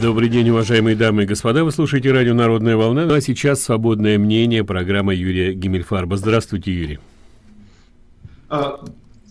Добрый день, уважаемые дамы и господа. Вы слушаете радио «Народная волна». Ну, а сейчас «Свободное мнение», программа Юрия Гиммельфарба. Здравствуйте, Юрий. А,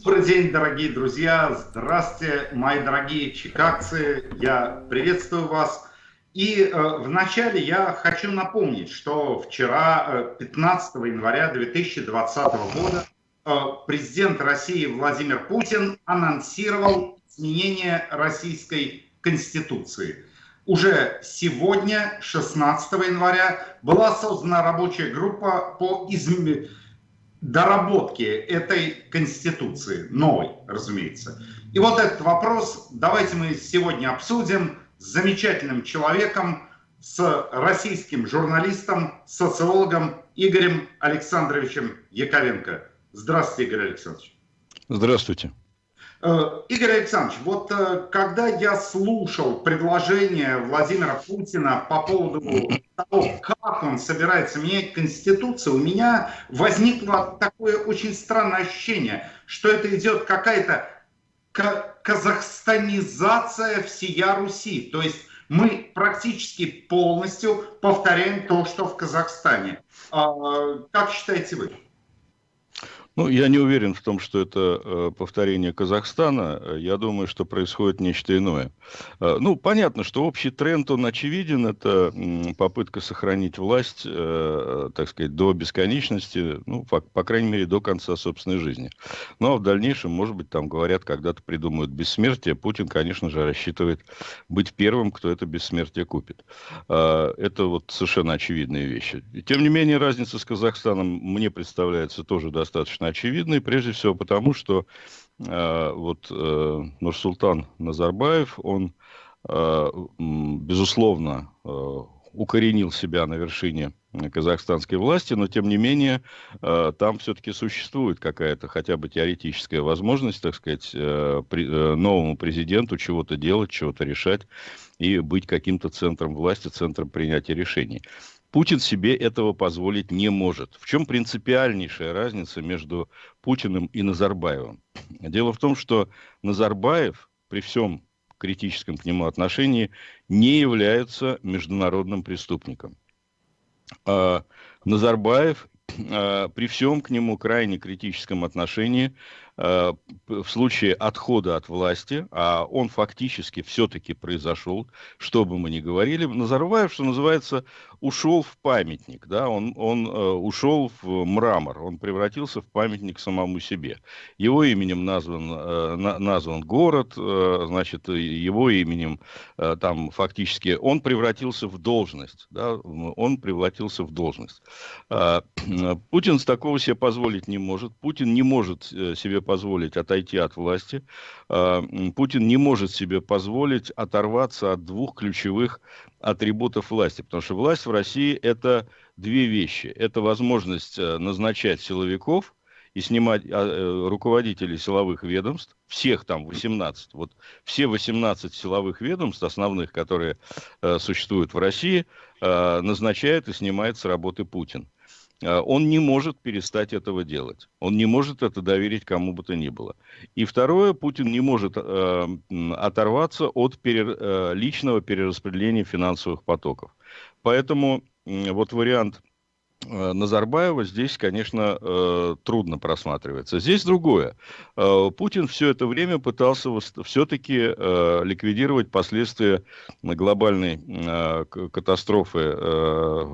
добрый день, дорогие друзья. Здравствуйте, мои дорогие чикагцы. Я приветствую вас. И э, вначале я хочу напомнить, что вчера, 15 э, января 2020 года, э, президент России Владимир Путин анонсировал изменение российской конституции. Уже сегодня, 16 января, была создана рабочая группа по изм... доработке этой конституции, новой, разумеется. И вот этот вопрос давайте мы сегодня обсудим с замечательным человеком, с российским журналистом, социологом Игорем Александровичем Яковенко. Здравствуйте, Игорь Александрович. Здравствуйте. Э, Игорь Александрович, вот э, когда я слушал предложение Владимира Путина по поводу того, как он собирается менять Конституцию, у меня возникло такое очень странное ощущение, что это идет какая-то казахстанизация всея Руси. То есть мы практически полностью повторяем то, что в Казахстане. А, как считаете вы? Ну, я не уверен в том, что это э, повторение Казахстана. Я думаю, что происходит нечто иное. Э, ну, понятно, что общий тренд, он очевиден. Это попытка сохранить власть, э, так сказать, до бесконечности, ну, по, по крайней мере, до конца собственной жизни. Ну, а в дальнейшем, может быть, там говорят, когда-то придумают бессмертие. Путин, конечно же, рассчитывает быть первым, кто это бессмертие купит. Э, это вот совершенно очевидные вещи. И, тем не менее, разница с Казахстаном мне представляется тоже достаточно достаточно очевидной, прежде всего потому, что э, вот э, Нурсултан Назарбаев, он, э, безусловно, э, укоренил себя на вершине казахстанской власти, но тем не менее э, там все-таки существует какая-то хотя бы теоретическая возможность, так сказать, э, э, новому президенту чего-то делать, чего-то решать и быть каким-то центром власти, центром принятия решений. Путин себе этого позволить не может. В чем принципиальнейшая разница между Путиным и Назарбаевым? Дело в том, что Назарбаев при всем критическом к нему отношении не является международным преступником. А Назарбаев а, при всем к нему крайне критическом отношении в случае отхода от власти, а он фактически все-таки произошел, что бы мы ни говорили, Назарбаев, что называется, ушел в памятник, да, он, он э, ушел в мрамор, он превратился в памятник самому себе. Его именем назван, э, на, назван город, э, значит, его именем э, там фактически, он превратился в должность, да, он превратился в должность. Э, Путин с такого себе позволить не может, Путин не может э, себе позволить отойти от власти. А, Путин не может себе позволить оторваться от двух ключевых атрибутов власти, потому что власть в России это две вещи. Это возможность э, назначать силовиков и снимать а, э, руководителей силовых ведомств, всех там 18, вот все 18 силовых ведомств основных, которые э, существуют в России, назначает и снимает с работы Путин. Он не может перестать этого делать. Он не может это доверить кому бы то ни было. И второе, Путин не может э, оторваться от пере, э, личного перераспределения финансовых потоков. Поэтому э, вот вариант Э, Назарбаева здесь, конечно, э, трудно просматривается. Здесь другое. Э, Путин все это время пытался все-таки ликвидировать последствия глобальной катастрофы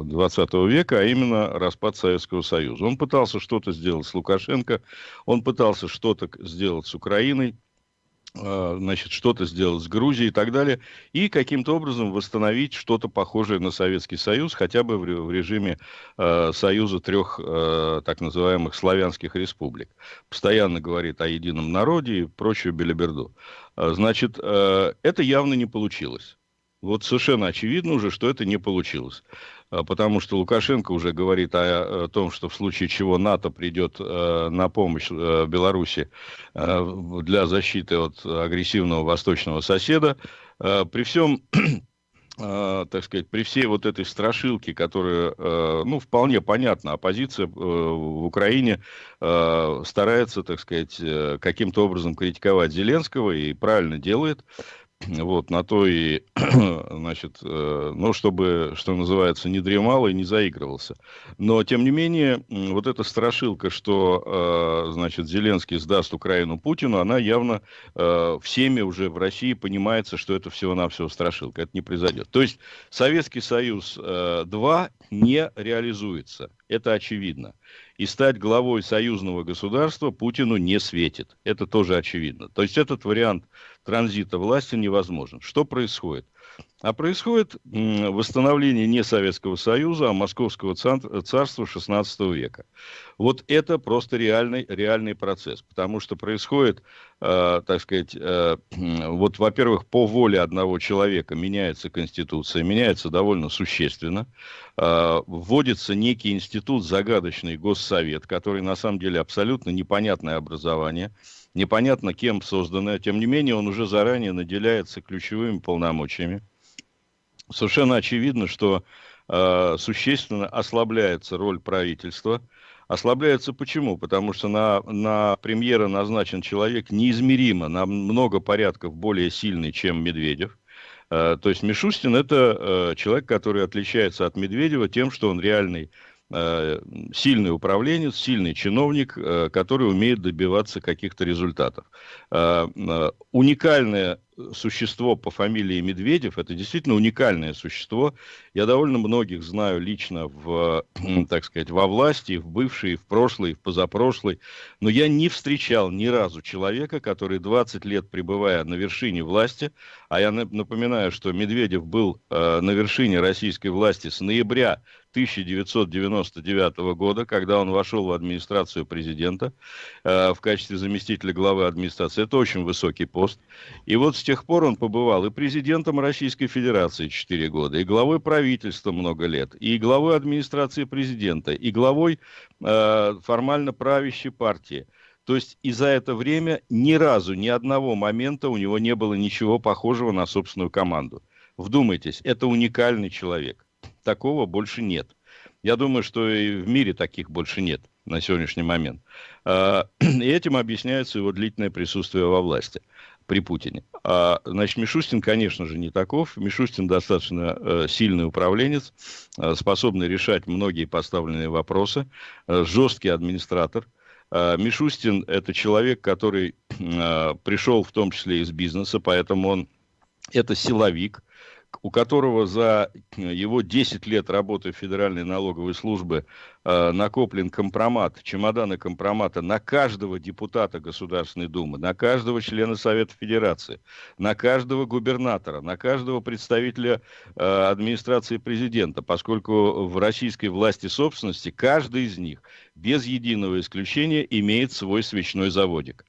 20 века, а именно распад Советского Союза. Он пытался что-то сделать с Лукашенко, он пытался что-то сделать с Украиной, значит, что-то сделать с Грузией и так далее, и каким-то образом восстановить что-то похожее на Советский Союз, хотя бы в режиме э, союза трех э, так называемых славянских республик. Постоянно говорит о едином народе и прочую белиберду. Значит, э, это явно не получилось. Вот совершенно очевидно уже, что это не получилось. А, потому что Лукашенко уже говорит о, о том, что в случае чего НАТО придет э, на помощь э, Беларуси э, для защиты от агрессивного восточного соседа. Э, при всем Uh, так сказать, при всей вот этой страшилке, которая, uh, ну, вполне понятна, оппозиция uh, в Украине старается, так сказать, каким-то образом критиковать Зеленского и правильно делает, вот, на то и, значит, э, ну, чтобы, что называется, не дремал и не заигрывался. Но, тем не менее, вот эта страшилка, что, э, значит, Зеленский сдаст Украину Путину, она явно э, всеми уже в России понимается, что это всего-навсего страшилка. Это не произойдет. То есть, Советский Союз 2 не реализуется. Это очевидно. И стать главой союзного государства Путину не светит. Это тоже очевидно. То есть этот вариант транзита власти невозможен. Что происходит? А происходит восстановление не Советского Союза, а Московского царства XVI века. Вот это просто реальный, реальный процесс, потому что происходит, э, так сказать, э, вот, во-первых, по воле одного человека меняется Конституция, меняется довольно существенно, э, вводится некий институт, загадочный Госсовет, который на самом деле абсолютно непонятное образование, непонятно кем созданное, тем не менее он уже заранее наделяется ключевыми полномочиями совершенно очевидно, что э, существенно ослабляется роль правительства. Ослабляется почему? Потому что на, на премьера назначен человек неизмеримо, на много порядков более сильный, чем Медведев. Э, то есть Мишустин это э, человек, который отличается от Медведева тем, что он реальный сильный управленец, сильный чиновник, э, который умеет добиваться каких-то результатов. Э, э, уникальная существо по фамилии Медведев, это действительно уникальное существо. Я довольно многих знаю лично в, так сказать, во власти, в бывшей, в прошлой, в позапрошлой, но я не встречал ни разу человека, который 20 лет пребывая на вершине власти, а я напоминаю, что Медведев был э, на вершине российской власти с ноября 1999 года, когда он вошел в администрацию президента э, в качестве заместителя главы администрации. Это очень высокий пост. И вот с тех пор он побывал и президентом Российской Федерации 4 года, и главой правительства много лет, и главой администрации президента, и главой э, формально правящей партии. То есть и за это время ни разу, ни одного момента у него не было ничего похожего на собственную команду. Вдумайтесь, это уникальный человек. Такого больше нет. Я думаю, что и в мире таких больше нет на сегодняшний момент. А, и этим объясняется его длительное присутствие во власти при Путине. А, значит, Мишустин, конечно же, не таков. Мишустин достаточно э, сильный управленец, э, способный решать многие поставленные вопросы, э, жесткий администратор. Э, Мишустин – это человек, который э, пришел в том числе из бизнеса, поэтому он это силовик, у которого за его 10 лет работы в Федеральной налоговой службе э, накоплен компромат, чемоданы компромата на каждого депутата Государственной Думы, на каждого члена Совета Федерации, на каждого губернатора, на каждого представителя э, администрации президента, поскольку в российской власти собственности каждый из них, без единого исключения, имеет свой свечной заводик.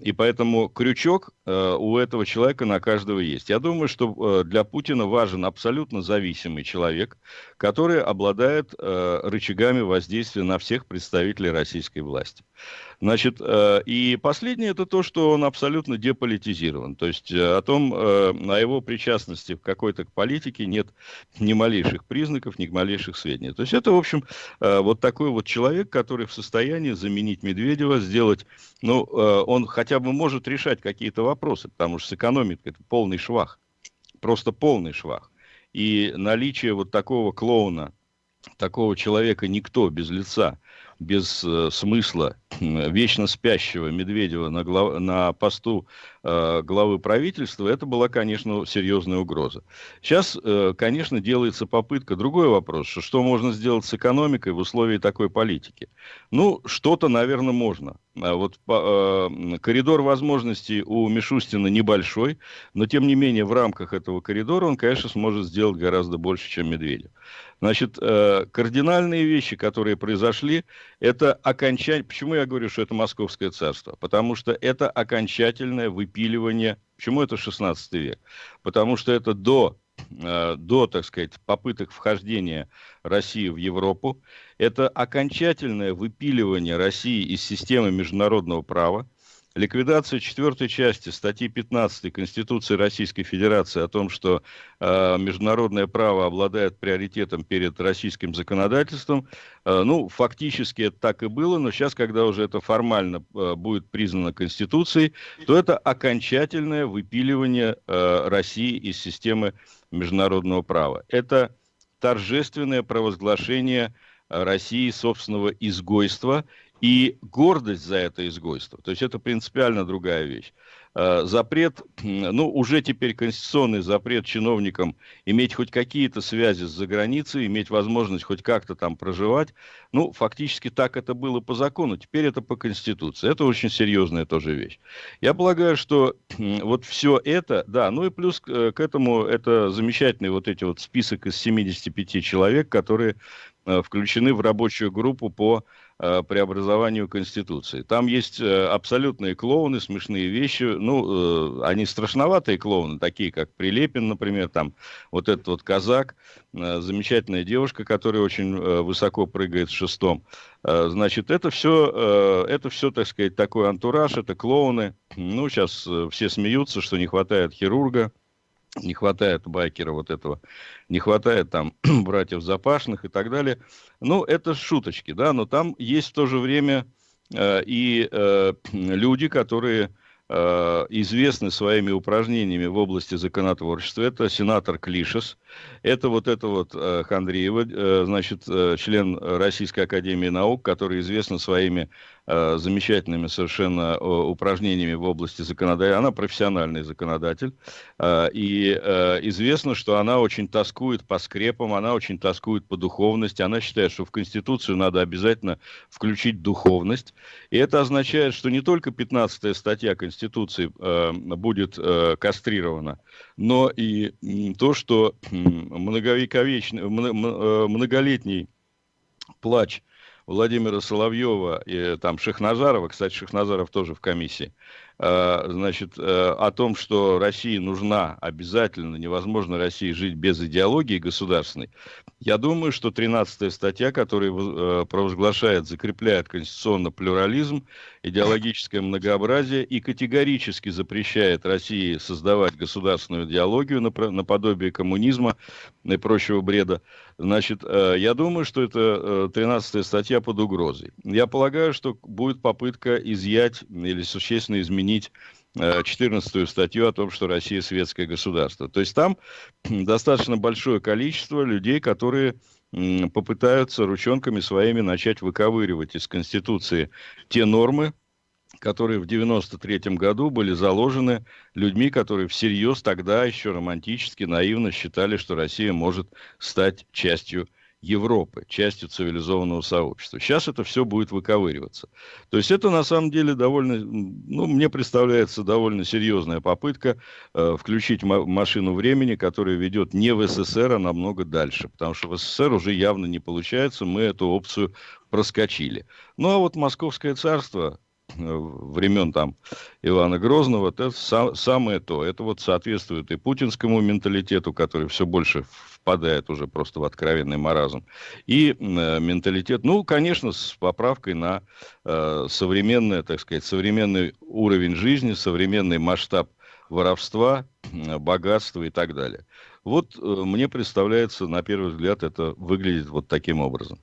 И поэтому крючок э, у этого человека на каждого есть. Я думаю, что э, для Путина важен абсолютно зависимый человек, который обладает э, рычагами воздействия на всех представителей российской власти. Значит, э, и последнее это то, что он абсолютно деполитизирован. То есть э, о том, э, о его причастности в какой-то политике нет ни малейших признаков, ни малейших сведений. То есть это, в общем, вот такой вот человек, который в состоянии заменить Медведева, сделать, ну, он хотя бы может решать какие-то вопросы, потому что с экономикой это полный швах, просто полный швах. И наличие вот такого клоуна, такого человека никто без лица, без э, смысла, вечно спящего Медведева на, глав... на посту э, главы правительства, это была, конечно, серьезная угроза. Сейчас, э, конечно, делается попытка. Другой вопрос, что, что можно сделать с экономикой в условии такой политики? Ну, что-то, наверное, можно. А вот по, э, коридор возможностей у Мишустина небольшой, но, тем не менее, в рамках этого коридора он, конечно, сможет сделать гораздо больше, чем Медведев. Значит, э, кардинальные вещи, которые произошли, это окончание... Почему я говорю, что это Московское царство? Потому что это окончательное выпиливание... Почему это 16 век? Потому что это до, э, до, так сказать, попыток вхождения России в Европу. Это окончательное выпиливание России из системы международного права ликвидация четвертой части статьи 15 Конституции Российской Федерации о том, что э, международное право обладает приоритетом перед российским законодательством, э, ну, фактически это так и было, но сейчас, когда уже это формально э, будет признано Конституцией, то это окончательное выпиливание э, России из системы международного права. Это торжественное провозглашение России собственного изгойства и гордость за это изгойство. То есть это принципиально другая вещь. Э, запрет, ну, уже теперь конституционный запрет чиновникам иметь хоть какие-то связи с заграницей, иметь возможность хоть как-то там проживать, ну, фактически так это было по закону, теперь это по Конституции. Это очень серьезная тоже вещь. Я полагаю, что вот все это, да, ну и плюс к этому это замечательный вот эти вот список из 75 человек, которые э, включены в рабочую группу по Э, преобразованию Конституции. Там есть э, абсолютные клоуны, смешные вещи. Ну, э, они страшноватые клоуны, такие как Прилепин, например, там вот этот вот казак, замечательная девушка, которая очень высоко прыгает в шестом. Значит, это все, это все, так сказать, такой антураж, это клоуны. Ну, сейчас все смеются, что не хватает хирурга не хватает байкера вот этого, не хватает там братьев Запашных и так далее. Ну, это шуточки, да, но там есть в то же время э, и э, люди, которые э, известны своими упражнениями в области законотворчества. Это сенатор Клишес, это вот это вот э, Хандриева, э, значит, э, член Российской Академии Наук, который известна своими замечательными совершенно э, упражнениями в области законодательства. Она профессиональный законодатель. Э, и известно, что она очень тоскует по скрепам, она очень тоскует по духовности. Она считает, что в Конституцию надо обязательно включить духовность. И это означает, что не только 15 статья Конституции будет кастрирована, но и то, что многовековечный, многолетний плач Владимира Соловьева и там Шахназарова, кстати, Шахназаров тоже в комиссии, Э, значит, э, о том, что России нужна обязательно, невозможно России жить без идеологии государственной, я думаю, что 13 статья, которая э, провозглашает, закрепляет конституционно плюрализм, идеологическое многообразие и категорически запрещает России создавать государственную идеологию наподобие коммунизма и прочего бреда, значит, я думаю, что это 13 статья под угрозой. Я полагаю, что будет попытка изъять или существенно изменить изменить 14 э, статью о том, что Россия светское государство. То есть там достаточно большое количество людей, которые попытаются ручонками своими начать выковыривать из Конституции те нормы, которые в 93 году были заложены людьми, которые всерьез тогда еще романтически, наивно считали, что Россия может стать частью Европы, частью цивилизованного сообщества. Сейчас это все будет выковыриваться. То есть это на самом деле довольно, ну, мне представляется довольно серьезная попытка э, включить машину времени, которая ведет не в СССР, а намного дальше. Потому что в СССР уже явно не получается, мы эту опцию проскочили. Ну а вот Московское царство, времен там Ивана Грозного, это сам, самое то. Это вот соответствует и путинскому менталитету, который все больше впадает уже просто в откровенный маразм, и э, менталитет, ну, конечно, с поправкой на э, современный, так сказать, современный уровень жизни, современный масштаб воровства, богатства и так далее. Вот э, мне представляется, на первый взгляд, это выглядит вот таким образом.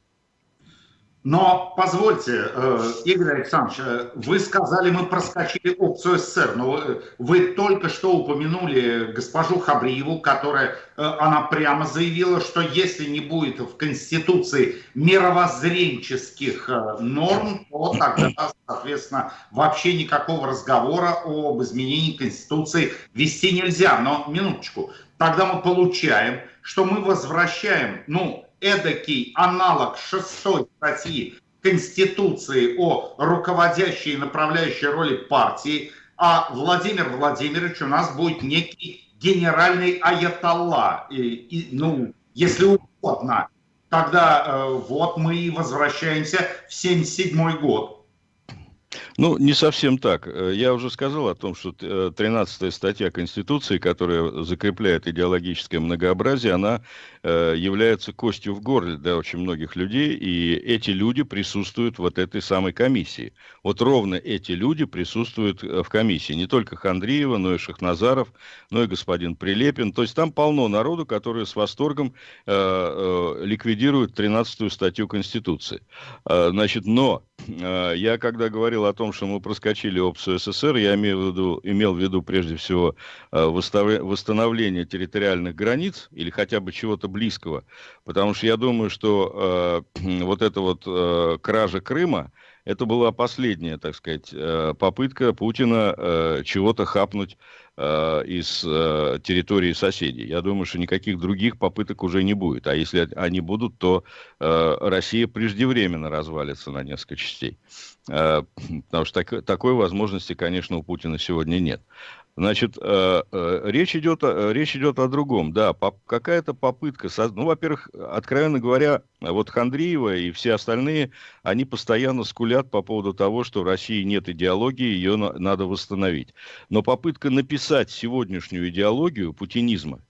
Но позвольте, э, Игорь Александрович, э, вы сказали, мы проскочили опцию СССР, но вы только что упомянули госпожу Хабриеву, которая, э, она прямо заявила, что если не будет в Конституции мировоззренческих норм, то тогда, соответственно, вообще никакого разговора об изменении Конституции вести нельзя. Но, минуточку, тогда мы получаем, что мы возвращаем, ну, эдакий аналог шестой статьи Конституции о руководящей и направляющей роли партии, а Владимир Владимирович у нас будет некий генеральный аятолла, и, и, ну, если угодно. Тогда э, вот мы и возвращаемся в 77 год. Ну, не совсем так. Э, я уже сказал о том, что 13-я статья Конституции, которая закрепляет идеологическое многообразие, она Э, является костью в горле для очень многих людей, и эти люди присутствуют вот этой самой комиссии. Вот ровно эти люди присутствуют э, в комиссии. Не только Хандриева, но и Шахназаров, но и господин Прилепин. То есть там полно народу, которые с восторгом э, э, ликвидируют 13-ю статью Конституции. Э, значит, но э, я когда говорил о том, что мы проскочили ОПСУ СССР, я имел в виду, имел в виду прежде всего э, восстановление территориальных границ или хотя бы чего-то близкого. Потому что я думаю, что э, вот эта вот э, кража Крыма, это была последняя, так сказать, э, попытка Путина э, чего-то хапнуть э, из территории соседей. Я думаю, что никаких других попыток уже не будет. А если они будут, то Россия преждевременно развалится на несколько частей. Потому что так, такой возможности, конечно, у Путина сегодня нет. Значит, э, э, речь, идет, э, речь идет о другом. Да, какая-то попытка... Ну, во-первых, откровенно говоря, вот Хандриева и все остальные, они постоянно скулят по поводу того, что в России нет идеологии, ее надо восстановить. Но попытка написать сегодняшнюю идеологию путинизма,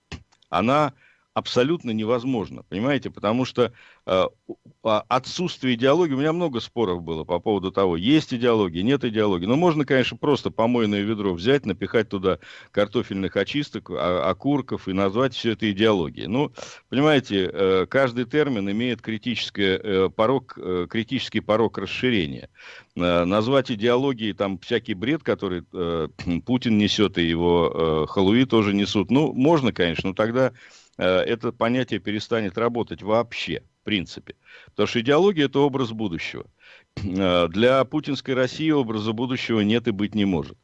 она абсолютно невозможно, понимаете, потому что э, отсутствие идеологии, у меня много споров было по поводу того, есть идеология, нет идеологии, но можно, конечно, просто помойное ведро взять, напихать туда картофельных очисток, а, окурков и назвать все это идеологией. Ну, понимаете, э, каждый термин имеет критический э, порог, э, критический порог расширения. Э, назвать идеологией там всякий бред, который э, Путин несет и его э, халуи тоже несут, ну, можно, конечно, но тогда это понятие перестанет работать вообще, в принципе. Потому что идеология – это образ будущего. Э, для путинской России образа будущего нет и быть не может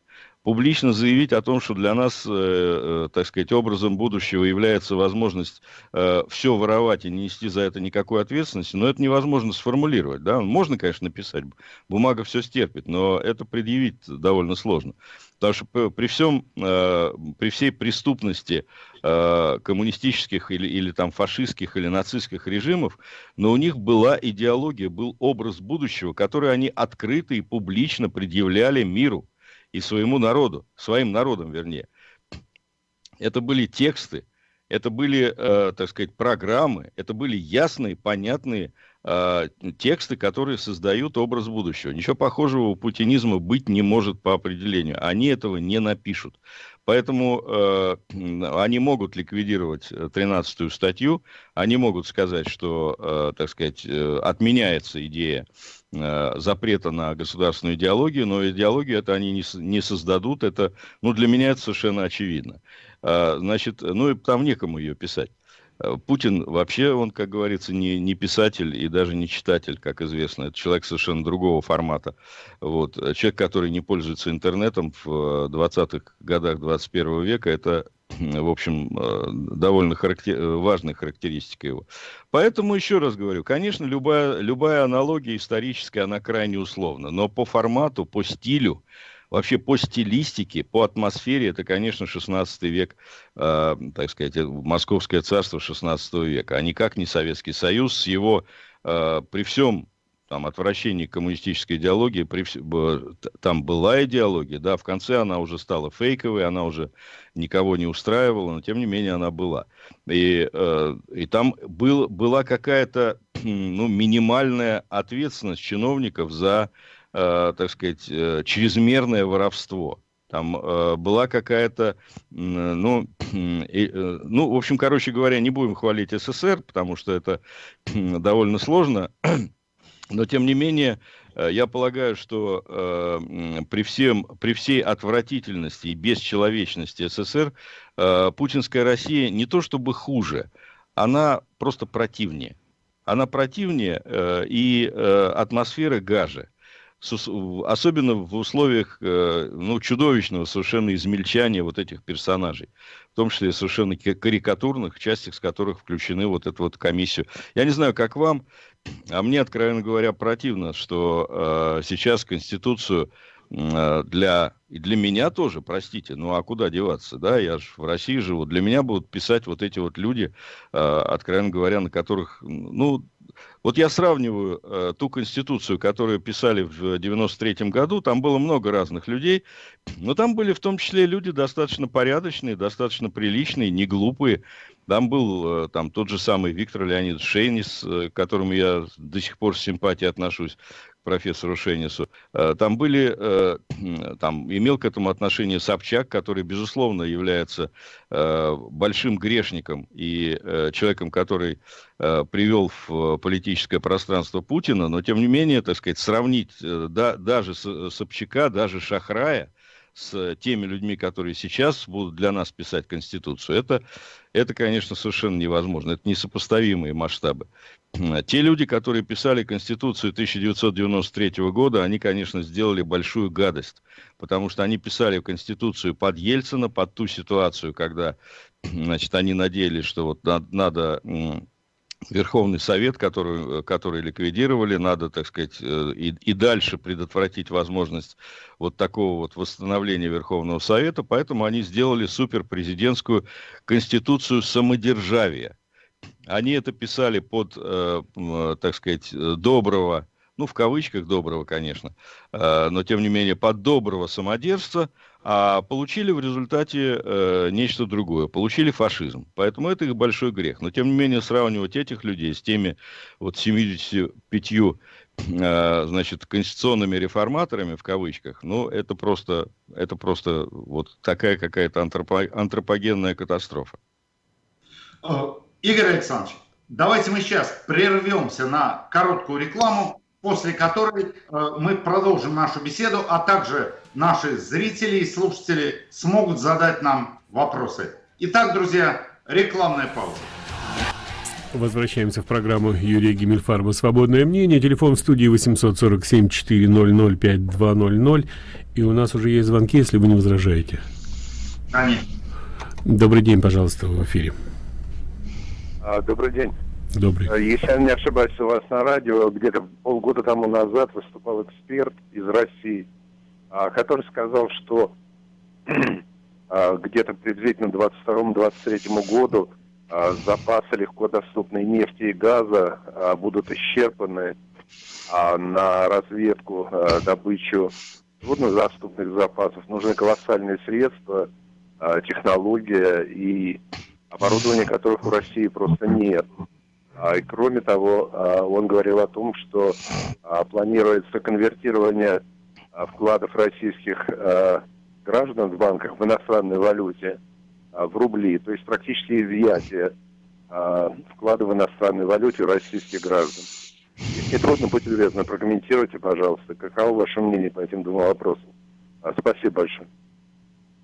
публично заявить о том, что для нас, э, э, так сказать, образом будущего является возможность э, все воровать и не нести за это никакой ответственности, но это невозможно сформулировать. Да? Можно, конечно, написать, бумага все стерпит, но это предъявить довольно сложно. Потому что при, всем, э, при всей преступности э, коммунистических или, или там фашистских или нацистских режимов, но у них была идеология, был образ будущего, который они открыто и публично предъявляли миру и своему народу, своим народам, вернее. Это были тексты, это были, э, так сказать, программы, это были ясные, понятные э, тексты, которые создают образ будущего. Ничего похожего у путинизма быть не может по определению. Они этого не напишут. Поэтому э, они могут ликвидировать 13-ю статью, они могут сказать, что, э, так сказать, э, отменяется идея Э, запрета на государственную идеологию, но идеологию это они не, не создадут, это, ну, для меня это совершенно очевидно. А, значит, ну, и там некому ее писать. Э, Путин вообще, он, как говорится, не, не писатель и даже не читатель, как известно. Это человек совершенно другого формата. Вот. Человек, который не пользуется интернетом в 20-х э, годах 21 века, это в общем, э, довольно характер... важная характеристика его. Поэтому еще раз говорю, конечно, любая, любая аналогия историческая, она крайне условна, но по формату, по стилю, вообще по стилистике, по атмосфере, это, конечно, 16 век, э, так сказать, Московское царство 16 века, а никак не Советский Союз с его, э, при всем там, отвращении коммунистической идеологии, при, там была идеология, да, в конце она уже стала фейковой, она уже никого не устраивала, но тем не менее она была. И, э, и там был, была какая-то ну, минимальная ответственность чиновников за, э, так сказать, э, чрезмерное воровство. Там э, была какая-то, ну, э, ну, в общем, короче говоря, не будем хвалить СССР, потому что это довольно сложно. Но, тем не менее, э, я полагаю, что э, при, всем, при всей отвратительности и бесчеловечности СССР э, путинская Россия не то чтобы хуже, она просто противнее. Она противнее э, и э, атмосфера гаже особенно в условиях э, ну, чудовищного совершенно измельчания вот этих персонажей, в том числе совершенно карикатурных, частях с которых включены вот эту вот комиссию. Я не знаю, как вам, а мне, откровенно говоря, противно, что э, сейчас Конституцию для, и для меня тоже, простите, ну а куда деваться, да, я же в России живу, для меня будут писать вот эти вот люди, э, откровенно говоря, на которых, ну, Вот я сравниваю э, ту конституцию, которую писали в 93 году, там было много разных людей, но там были в том числе люди достаточно порядочные, достаточно приличные, не глупые. Там был э, там тот же самый Виктор Леонидович Шейнис, э, к которому я до сих пор с симпатией отношусь профессору Шейнису. Э, там были, э, там имел к этому отношение Собчак, который, безусловно, является э, большим грешником и человеком, который привел в политическое пространство Путина, но, тем не менее, так сказать, сравнить да, даже Собчака, даже Шахрая, с теми людьми, которые сейчас будут для нас писать Конституцию, это, это, конечно, совершенно невозможно. Это несопоставимые масштабы. Те люди, которые писали Конституцию 1993 года, они, конечно, сделали большую гадость, потому что они писали Конституцию под Ельцина, под ту ситуацию, когда значит, они надеялись, что вот надо Верховный Совет, который, который ликвидировали, надо, так сказать, э, и, и дальше предотвратить возможность вот такого вот восстановления Верховного Совета, поэтому они сделали суперпрезидентскую конституцию самодержавия. Они это писали под, э, так сказать, доброго, ну, в кавычках доброго, конечно, э, но, тем не менее, под доброго самодержца, а получили в результате э, нечто другое. Получили фашизм. Поэтому это их большой грех. Но, тем не менее, сравнивать этих людей с теми вот 75 э, значит, конституционными реформаторами, в кавычках, ну, это просто, это просто вот такая какая-то антропо, антропогенная катастрофа. Э, Игорь Александрович, давайте мы сейчас прервемся на короткую рекламу, после которой э, мы продолжим нашу беседу, а также наши зрители и слушатели смогут задать нам вопросы. Итак, друзья, рекламная пауза. Возвращаемся в программу Юрия Гиммельфарба «Свободное мнение». Телефон в студии 847-400-5200. И у нас уже есть звонки, если вы не возражаете. Конечно. Добрый день, пожалуйста, в эфире. А, добрый день. Добрый. А, если я не ошибаюсь, у вас на радио где-то полгода тому назад выступал эксперт из России – а, который сказал, что а, где-то приблизительно 22-23 году а, запасы легко доступной нефти и газа будут исчерпаны на разведку, добычу труднодоступных запасов. Нужны колоссальные средства, технология и оборудование, которых у России просто нет. И кроме того, он говорил о том, что планируется конвертирование вкладов российских граждан в банках в иностранной валюте в рубли, то есть практически изъятие вклада в иностранной валюте российских граждан. Если трудно, будьте любезны, прокомментируйте, пожалуйста, каково ваше мнение по этим двум вопросам. А, спасибо большое.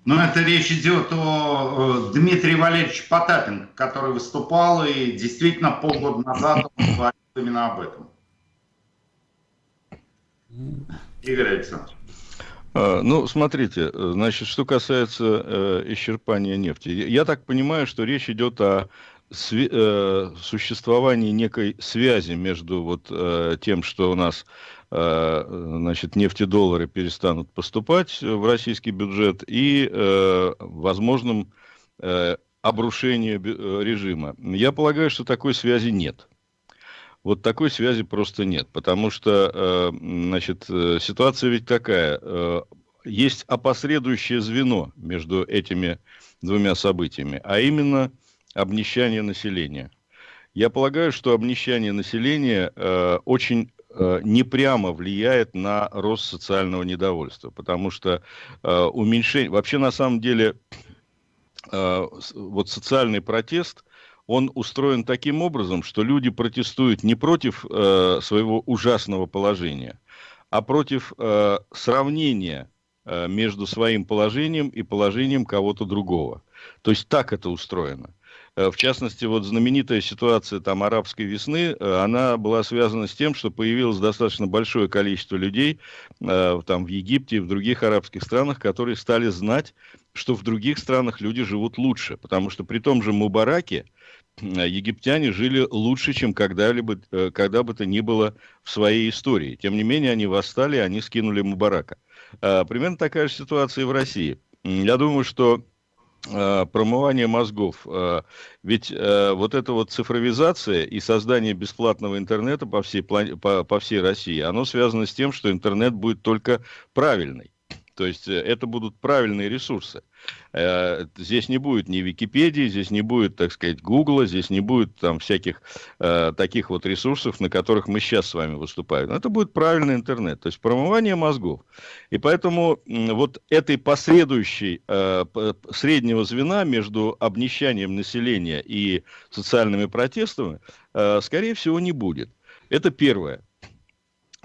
Ну, это речь идет о, Дмитрии Валерьевиче Потапенко, который выступал и действительно полгода назад говорил именно об этом. Игорь Александрович. А, ну, смотрите, значит, что касается э, исчерпания нефти. Я так понимаю, что речь идет о сви- э, существовании некой связи между вот э, тем, что у нас значит, нефтедоллары перестанут поступать в российский бюджет и э, возможным э, обрушением э, режима. Я полагаю, что такой связи нет. Вот такой связи просто нет, потому что, э, значит, э, ситуация ведь такая. Э, есть опосредующее звено между этими двумя событиями, а именно обнищание населения. Я полагаю, что обнищание населения очень непрямо влияет на рост социального недовольства, потому что уменьшение... Вообще, на самом деле, вот социальный протест – он устроен таким образом, что люди протестуют не против э, своего ужасного положения, а против э, сравнения э, между своим положением и положением кого-то другого. То есть так это устроено. Э, в частности, вот знаменитая ситуация там арабской весны, э, она была связана с тем, что появилось достаточно большое количество людей э, там в Египте и в других арабских странах, которые стали знать, что в других странах люди живут лучше. Потому что при том же Мубараке, египтяне жили лучше, чем когда-либо, когда бы то ни было в своей истории. Тем не менее, они восстали, они скинули Мубарака. Примерно такая же ситуация и в России. Я думаю, что промывание мозгов. Э, ведь э, вот эта вот цифровизация и создание бесплатного интернета по всей, по, по всей России, оно связано с тем, что интернет будет только правильный. То есть это будут правильные ресурсы. Э, здесь не будет ни Википедии, здесь не будет, так сказать, Гугла, здесь не будет там всяких э, таких вот ресурсов, на которых мы сейчас с вами выступаем. Это будет правильный интернет, то есть промывание мозгов. И поэтому вот этой последующей э, среднего звена между обнищанием населения и социальными протестами, э, скорее всего, не будет. Это первое.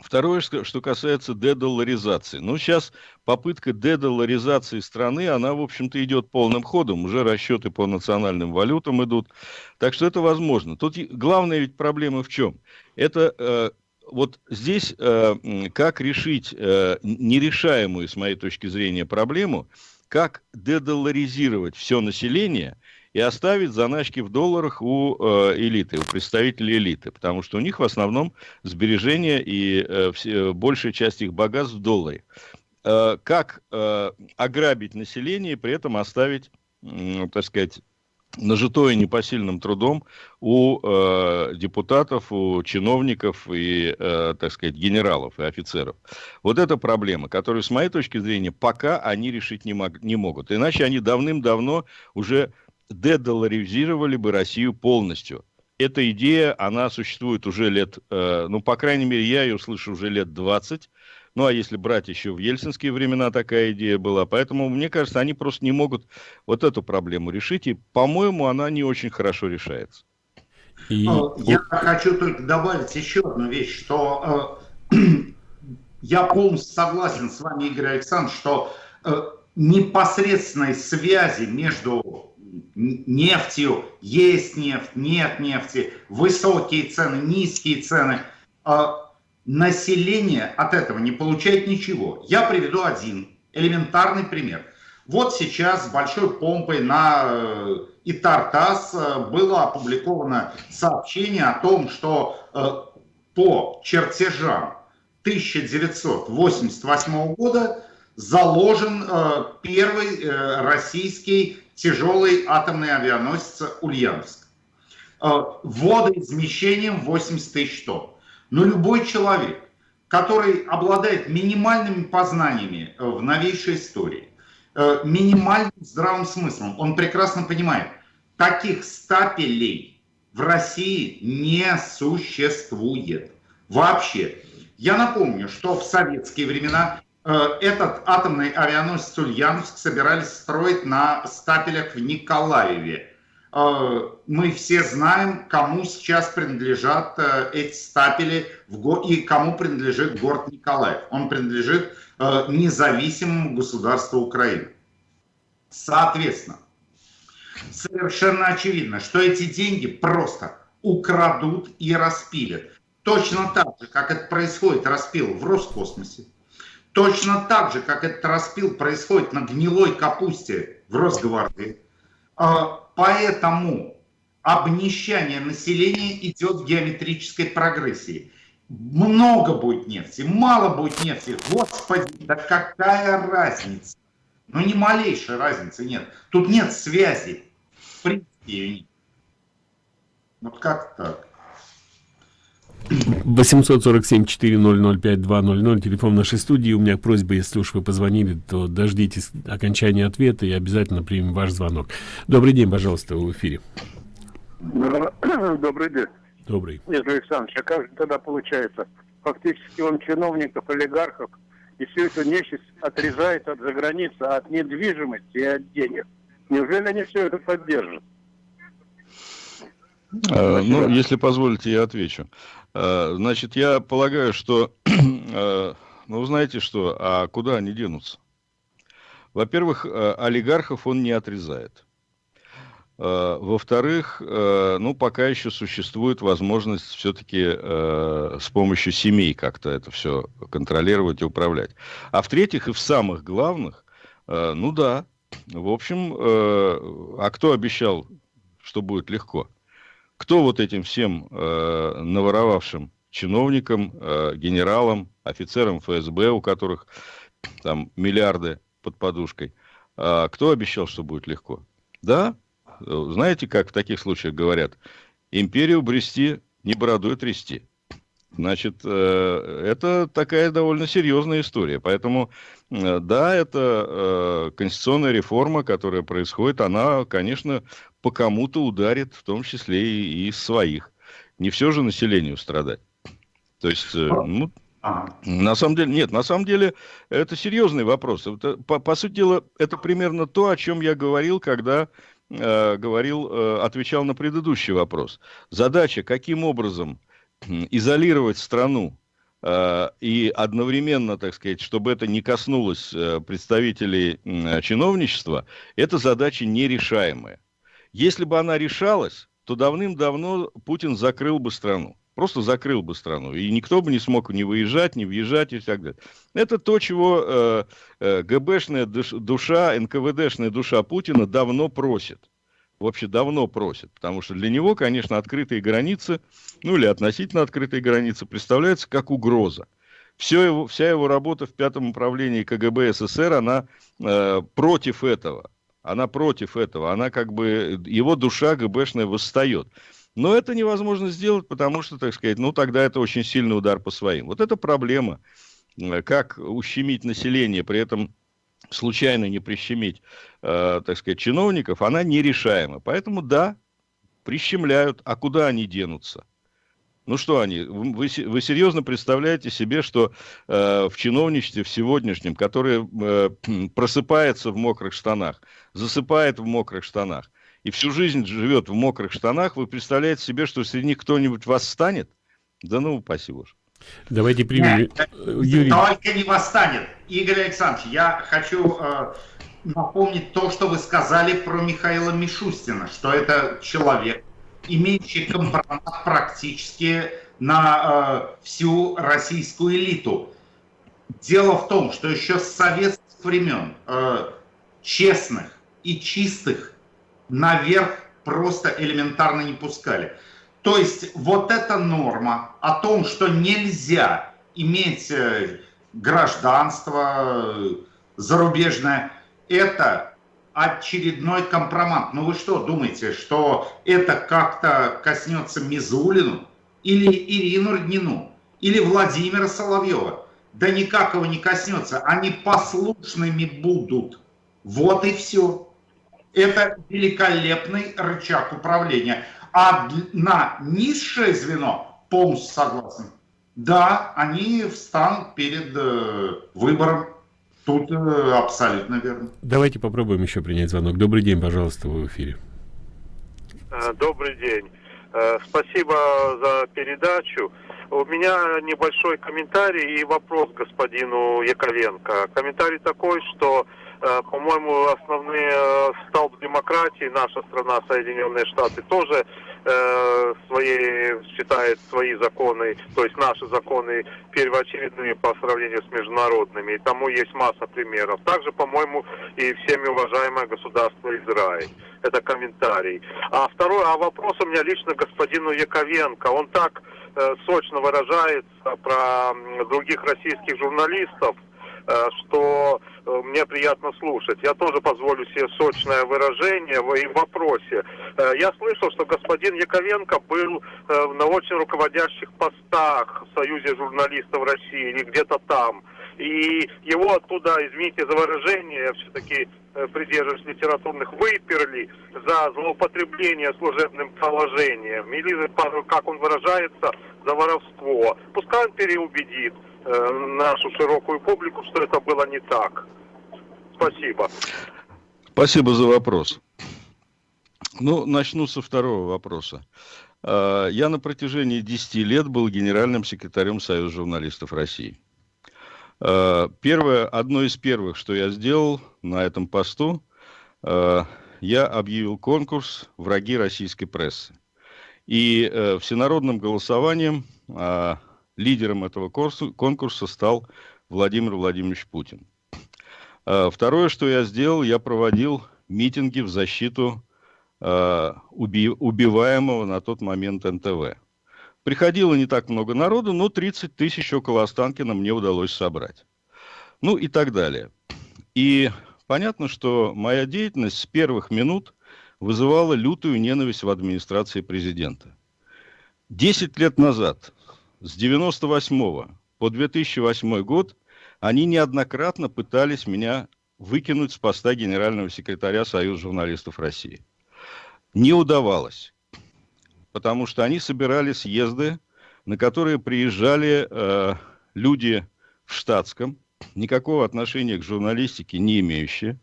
Второе, что касается дедолларизации. Ну, сейчас попытка дедолларизации страны, она, в общем-то, идет полным ходом. Уже расчеты по национальным валютам идут. Так что это возможно. Тут главная ведь проблема в чем? Это э, вот здесь э, как решить э, нерешаемую, с моей точки зрения, проблему, как дедолларизировать все население – и оставить заначки в долларах у э, элиты, у представителей элиты, потому что у них в основном сбережения и э, все, большая часть их богатств в долларе. Э, как э, ограбить население и при этом оставить, э, так сказать, нажитое непосильным трудом у э, депутатов, у чиновников и, э, так сказать, генералов и офицеров. Вот эта проблема, которую, с моей точки зрения, пока они решить не, мог, не могут. Иначе они давным-давно уже дедоларизировали бы Россию полностью. Эта идея, она существует уже лет, э, ну, по крайней мере, я ее слышу уже лет 20. Ну, а если брать еще в ельцинские времена такая идея была. Поэтому, мне кажется, они просто не могут вот эту проблему решить. И, по-моему, она не очень хорошо решается. И... Ну, я хочу только добавить еще одну вещь, что э, я полностью согласен с вами, Игорь Александрович, что э, непосредственной связи между нефтью, есть нефть, нет нефти, высокие цены, низкие цены. А население от этого не получает ничего. Я приведу один элементарный пример. Вот сейчас с большой помпой на э, Итартас э, было опубликовано сообщение о том, что э, по чертежам 1988 года заложен первый российский тяжелый атомный авианосец Ульяновск. Э, водоизмещением 80 тысяч тонн. Но любой человек, который обладает минимальными познаниями э, в новейшей истории, э, минимальным здравым смыслом, он прекрасно понимает, таких стапелей в России не существует. Вообще. Я напомню, что в советские времена этот атомный авианосец Ульяновск собирались строить на стапелях в Николаеве. Э, мы все знаем, кому сейчас принадлежат э, эти стапели и кому принадлежит город Николаев. Он принадлежит независимому государству Украины. Соответственно, совершенно очевидно, что эти деньги просто украдут и распилят. Точно так же, как это происходит распил в Роскосмосе, Точно так же, как этот распил происходит на гнилой капусте в Росгвардии. А, поэтому обнищание населения идет в геометрической прогрессии. Много будет нефти, мало будет нефти. Господи, да какая разница? Ну, ни малейшей разницы нет. Тут нет связи. В принципе, ее нет. Вот как так? 847-400-5200, телефон нашей студии. У меня просьба, если уж вы позвонили, то дождитесь окончания ответа и обязательно примем ваш звонок. Добрый день, пожалуйста, в эфире. Добрый день. Добрый. Нет, Александрович, а как же тогда получается? Фактически он чиновников, олигархов, и всю эту нечисть отрезает от заграницы, от недвижимости и от денег. Неужели они все это поддержат? А, ну, если позволите, я отвечу. А, значит, я полагаю, что, а, ну, знаете что, а куда они денутся? Во-первых, олигархов он не отрезает. Во-вторых, ну, пока еще существует возможность все-таки с помощью семей как-то это все контролировать и управлять. А в-третьих, и в самых главных, ну да, в общем, а кто обещал, что будет легко? Кто вот этим всем э, наворовавшим чиновникам, э, генералам, офицерам ФСБ, у которых там миллиарды под подушкой, э, кто обещал, что будет легко? Да, знаете, как в таких случаях говорят, империю брести, не бородой трясти. Значит, э, это такая довольно серьезная история. Поэтому, э, да, это э, конституционная реформа, которая происходит, она, конечно, по кому-то ударит, в том числе и, и своих. Не все же населению страдать. То есть, ну, Ага. На самом деле, нет, на самом деле это серьезный вопрос. Это, по, по сути дела, это примерно то, о чем я говорил, когда э, говорил, э, отвечал на предыдущий вопрос. Задача, каким образом изолировать страну э, и одновременно, так сказать, чтобы это не коснулось э, представителей э, чиновничества, это задача нерешаемая. Если бы она решалась, то давным-давно Путин закрыл бы страну. Просто закрыл бы страну. И никто бы не смог ни выезжать, ни въезжать и так далее. Это то, чего э, э, ГБшная душа, НКВДшная душа Путина давно просит вообще давно просит, потому что для него, конечно, открытые границы, ну или относительно открытые границы, представляются как угроза. Все его, вся его работа в пятом управлении КГБ СССР, она э, против этого. Она против этого. Она как бы, его душа ГБшная восстает. Но это невозможно сделать, потому что, так сказать, ну тогда это очень сильный удар по своим. Вот это проблема. Э, как ущемить население, при этом случайно не прищемить, э, так сказать, чиновников, она нерешаема. Поэтому да, прищемляют, а куда они денутся? Ну что они, вы, вы серьезно представляете себе, что э, в чиновничестве в сегодняшнем, которое э, просыпается в мокрых штанах, засыпает в мокрых штанах, и всю жизнь живет в мокрых штанах, вы представляете себе, что среди них кто-нибудь восстанет? Да ну, упаси боже. Давайте примем. Нет, Юрий. Только не восстанет. Игорь Александрович, я хочу э, напомнить то, что вы сказали про Михаила Мишустина, что это человек, имеющий компромат практически на э, всю российскую элиту. Дело в том, что еще с советских времен э, честных и чистых наверх просто элементарно не пускали. То есть вот эта норма о том, что нельзя иметь э, гражданство э, зарубежное, это очередной компромат. Ну вы что думаете, что это как-то коснется Мизулину или Ирину Роднину или Владимира Соловьева? Да никак его не коснется. Они послушными будут. Вот и все. Это великолепный рычаг управления. А на низшее звено полностью согласен. Да, они встанут перед э, выбором. Тут э, абсолютно верно. Давайте попробуем еще принять звонок. Добрый день, пожалуйста, вы в эфире. Э, добрый день. Э, спасибо за передачу. У меня небольшой комментарий и вопрос господину Яковенко. Комментарий такой, что Э, по-моему, основные э, столб демократии, наша страна, Соединенные Штаты, тоже э, свои, считает свои законы, то есть наши законы первоочередными по сравнению с международными. И тому есть масса примеров. Также, по-моему, и всеми уважаемое государство Израиль. Это комментарий. А второй, а вопрос у меня лично господину Яковенко. Он так э, сочно выражается про других российских журналистов, Э, что э, мне приятно слушать. Я тоже позволю себе сочное выражение в вопросе. Э, я слышал, что господин Яковенко был на очень руководящих постах в Союзе журналистов России или где-то там. И его оттуда, извините за выражение, все-таки придерживаюсь литературных, выперли за злоупотребление служебным положением. Или, как он выражается, за воровство. Пускай он переубедит. Э, нашу широкую публику, что это было не так. Спасибо. Спасибо за вопрос. Ну, начну со второго вопроса. Э, я на протяжении 10 лет был генеральным секретарем Союза журналистов России. Э, первое, одно из первых, что я сделал на этом посту, я объявил конкурс «Враги российской прессы». И всенародным голосованием лидером этого конкурса стал Владимир Владимирович Путин. А, второе, что я сделал, я проводил митинги в защиту а, убиваемого на тот момент НТВ. Приходило не так много народу, но 30 тысяч около Останкина мне удалось собрать. Ну и так далее. И понятно, что моя деятельность с первых минут вызывало лютую ненависть в администрации президента. Десять лет назад, с 98 по 2008 год, они неоднократно пытались меня выкинуть с поста генерального секретаря Союза журналистов России. Не удавалось, потому что они собирали съезды, на которые приезжали э, люди в штатском, никакого отношения к журналистике не имеющие.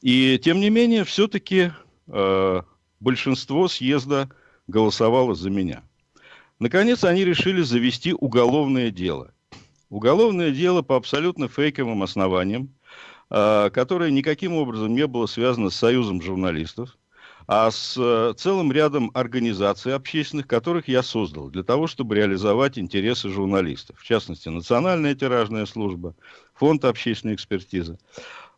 И тем не менее, все-таки э, большинство съезда голосовало за меня. Наконец, они решили завести уголовное дело – Уголовное дело по абсолютно фейковым основаниям, а, которое никаким образом не было связано с Союзом журналистов, а с э, целым рядом организаций общественных, которых я создал для того, чтобы реализовать интересы журналистов. В частности, Национальная тиражная служба, Фонд общественной экспертизы.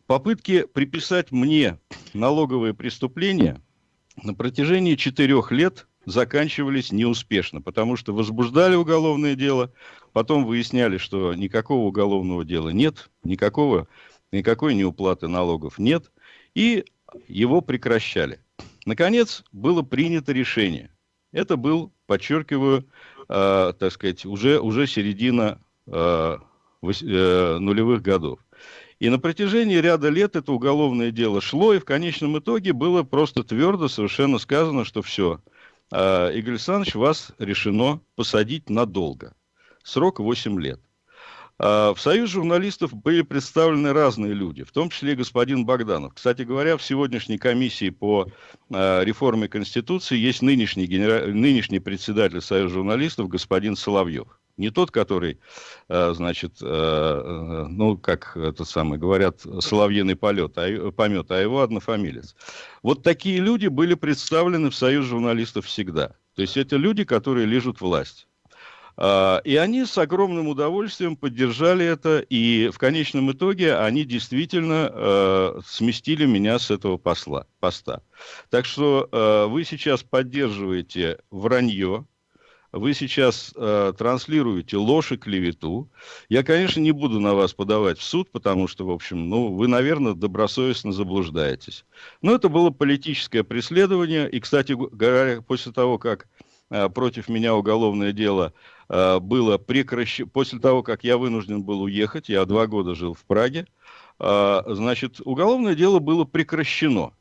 Попытки приписать мне налоговые преступления на протяжении четырех лет заканчивались неуспешно, потому что возбуждали уголовное дело, потом выясняли, что никакого уголовного дела нет, никакого, никакой неуплаты налогов нет, и его прекращали. Наконец, было принято решение. Это был, подчеркиваю, э, так сказать, уже, уже середина э, э, нулевых годов. И на протяжении ряда лет это уголовное дело шло, и в конечном итоге было просто твердо совершенно сказано, что все – а, Игорь Александрович, вас решено посадить надолго. Срок 8 лет. А, в Союз журналистов были представлены разные люди, в том числе и господин Богданов. Кстати говоря, в сегодняшней комиссии по а, реформе Конституции есть нынешний, генера... нынешний председатель Союза журналистов господин Соловьев. Не тот, который, э, значит, э, э, ну, как это самое, говорят, соловьиный полет, а, помет, а его однофамилец. Вот такие люди были представлены в Союз журналистов всегда. То есть это люди, которые лежат власть. А, и они с огромным удовольствием поддержали это, и в конечном итоге они действительно сместили меня с этого посла, поста. Так что вы сейчас поддерживаете вранье, вы сейчас э, транслируете ложь и клевету. Я, конечно, не буду на вас подавать в суд, потому что, в общем, ну, вы, наверное, добросовестно заблуждаетесь. Но это было политическое преследование. И, кстати говоря, после того, как э, против меня уголовное дело э, было прекращено, после того, как я вынужден был уехать, я два года жил в Праге, э, значит, уголовное дело было прекращено.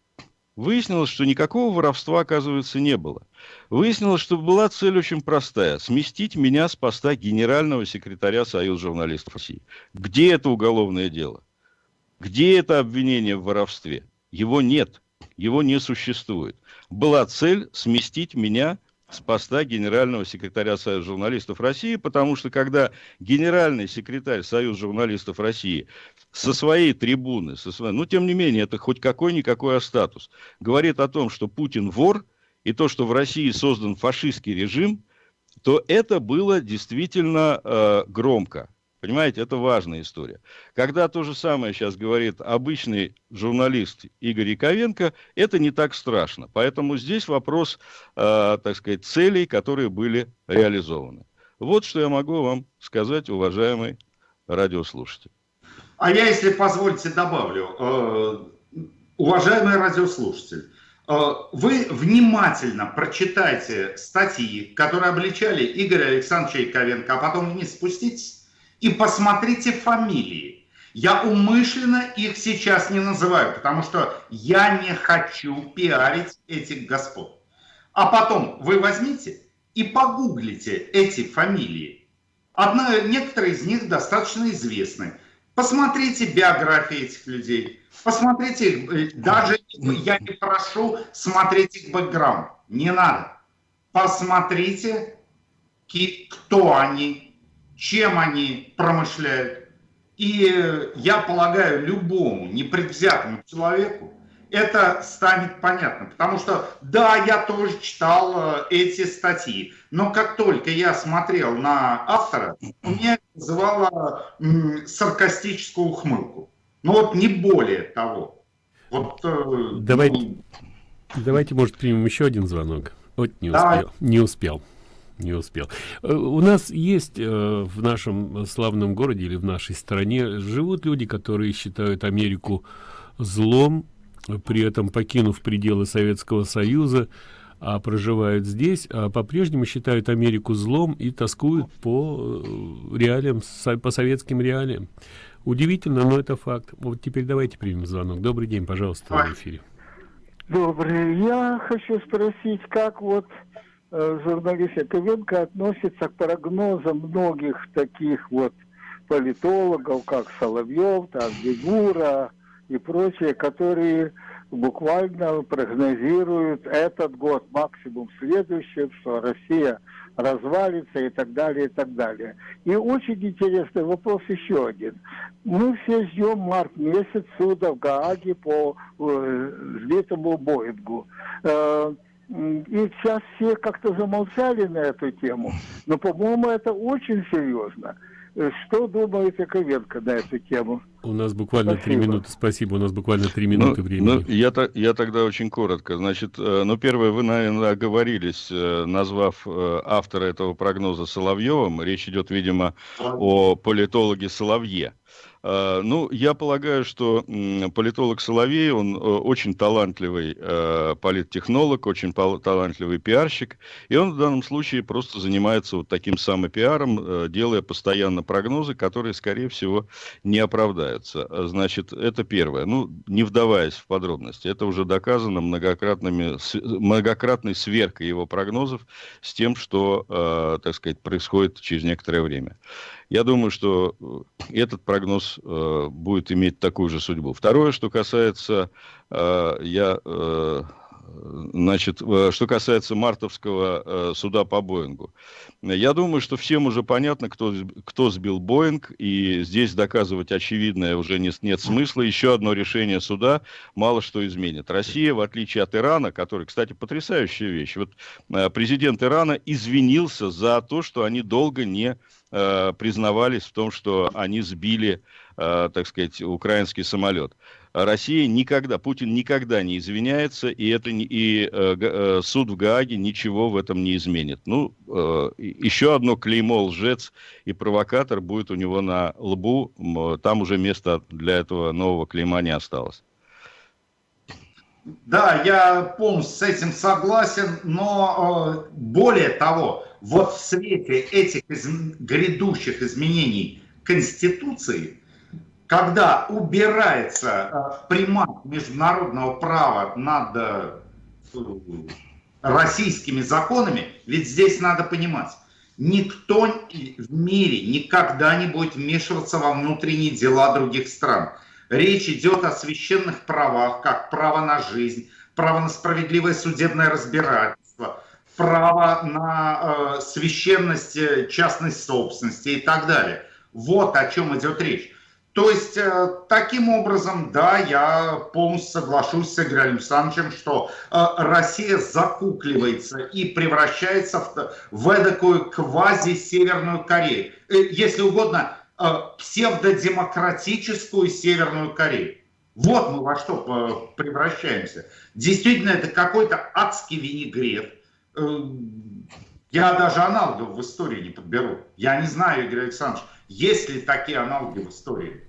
Выяснилось, что никакого воровства, оказывается, не было. Выяснилось, что была цель очень простая – сместить меня с поста генерального секретаря Союза журналистов России. Где это уголовное дело? Где это обвинение в воровстве? Его нет, его не существует. Была цель сместить меня с поста генерального секретаря Союза журналистов России, потому что когда генеральный секретарь Союза журналистов России со своей трибуны, со своей, ну, тем не менее, это хоть какой-никакой статус, говорит о том, что Путин вор, и то, что в России создан фашистский режим, то это было действительно э, громко. Понимаете, это важная история. Когда то же самое сейчас говорит обычный журналист Игорь Яковенко, это не так страшно. Поэтому здесь вопрос, э, так сказать, целей, которые были реализованы. Вот что я могу вам сказать, уважаемый радиослушатель. А я, если позволите, добавлю. Э, уважаемый радиослушатель, э, вы внимательно прочитайте статьи, которые обличали Игоря Александровича Яковенко, а потом вниз спуститесь и посмотрите фамилии. Я умышленно их сейчас не называю, потому что я не хочу пиарить этих господ. А потом вы возьмите и погуглите эти фамилии. Одна, некоторые из них достаточно известны. Посмотрите биографии этих людей. Посмотрите их. Э, даже я не прошу смотреть их бэкграунд. Не надо. Посмотрите, кто они, чем они промышляют. И я полагаю, любому непредвзятому человеку это станет понятно. Потому что, да, я тоже читал э, эти статьи, но как только я смотрел на автора, у меня вызывало саркастическую ухмылку. Ну вот не более того. Вот, э, давайте, ну... давайте, может, примем еще один звонок. Вот не успел. Не успел не успел. Э, у нас есть э, в нашем славном городе или в нашей стране живут люди, которые считают Америку злом, при этом покинув пределы Советского Союза, а проживают здесь, а по-прежнему считают Америку злом и тоскуют по э, реалиям, по советским реалиям. Удивительно, но это факт. Вот теперь давайте примем звонок. Добрый день, пожалуйста, в эфире. Добрый. Я хочу спросить, как вот э, журналист Яковенко относится к прогнозам многих таких вот политологов, как Соловьев, там, Бегура и прочие, которые буквально прогнозируют этот год, максимум следующий, что Россия развалится и так далее, и так далее. И очень интересный вопрос еще один. Мы все ждем март месяц суда в Гааге по э, сбитому Боингу. Э, и сейчас все как-то замолчали на эту тему. Но, по-моему, это очень серьезно. Э, что думает Яковенко на эту тему? У нас буквально три минуты. Спасибо, у нас буквально три минуты ну, времени. Ну, я, я тогда очень коротко. Значит, э, ну, первое, вы, наверное, оговорились, э, назвав автора этого прогноза Соловьевым. Речь идет, видимо, о политологе Соловье. А, ну, я полагаю, что политолог Соловей, он э, очень талантливый э, политтехнолог, очень талантливый пиарщик, и он в данном случае просто занимается вот таким самопиаром, э, делая постоянно прогнозы, которые, скорее всего, не оправдаются. Значит, это первое. Ну, не вдаваясь в подробности, это уже доказано многократными, многократной сверкой его прогнозов с тем, что, так сказать, происходит через некоторое время. Я думаю, что э, этот прогноз э, будет иметь такую же судьбу. Второе, что касается, э, я, э, значит, э, что касается мартовского э, суда по Боингу. Я думаю, что всем уже понятно, кто, кто сбил Боинг, и здесь доказывать очевидное уже не, нет смысла. Еще одно решение суда мало что изменит. Россия, в отличие от Ирана, который, кстати, потрясающая вещь, вот э, президент Ирана извинился за то, что они долго не э, признавались в том, что они сбили, так сказать, украинский самолет. Россия никогда, Путин никогда не извиняется, и, это не, и э, э, суд в Гааге ничего в этом не изменит. Ну, э, еще одно клеймо лжец и провокатор будет у него на лбу, там уже места для этого нового клейма не осталось. Да, я полностью с этим согласен, но э, более того, вот в свете этих из, грядущих изменений Конституции, когда убирается э, примат международного права над э, российскими законами, ведь здесь надо понимать, никто в мире никогда не будет вмешиваться во внутренние дела других стран. Речь идет о священных правах, как право на жизнь, право на справедливое судебное разбирательство, право на э, священность э, частной собственности и так далее. Вот о чем идет речь. То есть, э, таким образом, да, я полностью соглашусь с Игорем Александровичем, что э, Россия закукливается и превращается в, в эдакую квази-северную Корею. Э, если угодно, псевдодемократическую Северную Корею. Вот мы во что превращаемся. Действительно, это какой-то адский винегрет. Я даже аналогов в истории не подберу. Я не знаю, Игорь Александрович, есть ли такие аналоги в истории.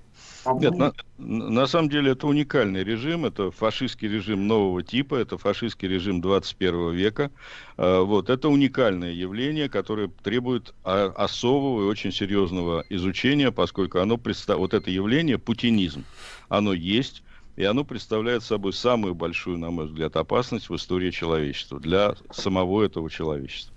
Нет, на, на самом деле это уникальный режим, это фашистский режим нового типа, это фашистский режим 21 века. А, вот, это уникальное явление, которое требует особого и очень серьезного изучения, поскольку оно представ... вот это явление, путинизм, оно есть, и оно представляет собой самую большую, на мой взгляд, опасность в истории человечества, для самого этого человечества.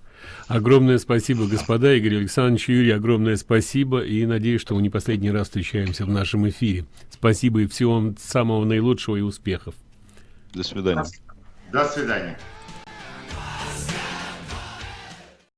Огромное спасибо, господа. Игорь Александрович Юрий, огромное спасибо. И надеюсь, что мы не последний раз встречаемся в нашем эфире. Спасибо и всего вам самого наилучшего и успехов. До свидания. До свидания.